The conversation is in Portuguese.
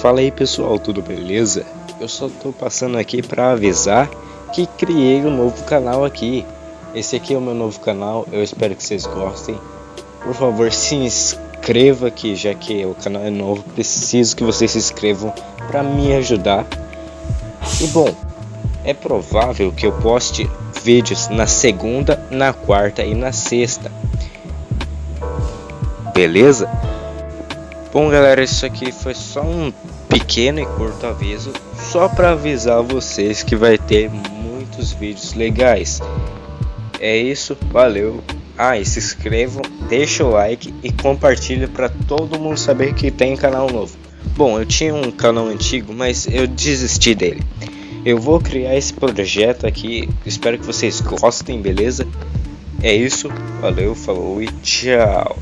Fala aí pessoal, tudo beleza? Eu só tô passando aqui para avisar que criei um novo canal aqui. Esse aqui é o meu novo canal, eu espero que vocês gostem. Por favor, se inscreva aqui, já que o canal é novo, preciso que vocês se inscrevam para me ajudar. E bom, é provável que eu poste vídeos na segunda, na quarta e na sexta. Beleza? Bom galera, isso aqui foi só um pequeno e curto aviso, só para avisar vocês que vai ter muitos vídeos legais. É isso, valeu. Ah, e se inscrevam, deixa o like e compartilha para todo mundo saber que tem canal novo. Bom, eu tinha um canal antigo, mas eu desisti dele. Eu vou criar esse projeto aqui, espero que vocês gostem, beleza? É isso, valeu, falou e tchau.